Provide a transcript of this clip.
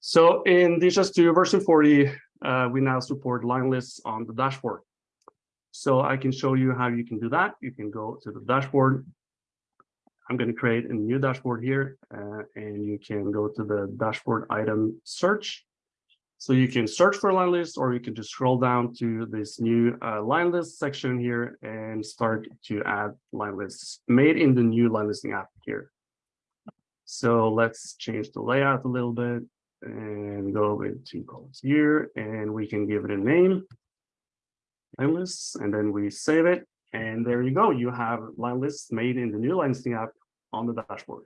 So in DHIS2 version 40, uh, we now support line lists on the dashboard. So I can show you how you can do that. You can go to the dashboard. I'm going to create a new dashboard here, uh, and you can go to the dashboard item search. So you can search for line list, or you can just scroll down to this new uh, line list section here and start to add line lists made in the new line listing app here. So let's change the layout a little bit and go into columns here, and we can give it a name line lists, and then we save it. And there you go. You have line lists made in the new line listing app on the dashboard.